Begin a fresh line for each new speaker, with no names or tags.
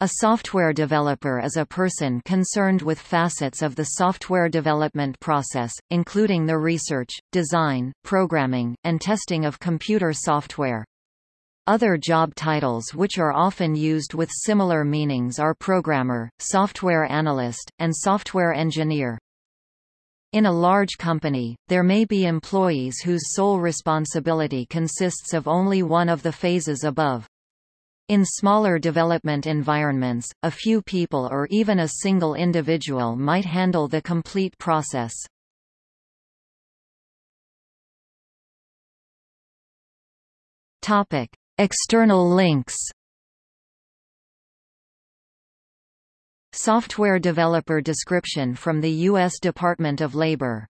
A software developer is a person concerned with facets of the software development process, including the research, design, programming, and testing of computer software. Other job titles which are often used with similar meanings are programmer, software analyst, and software engineer. In a large company, there may be employees whose sole responsibility consists of only one of the phases above. In smaller development environments, a few people or even a single individual might handle the complete process. Topic: External links. Software developer description from the U.S. Department of Labor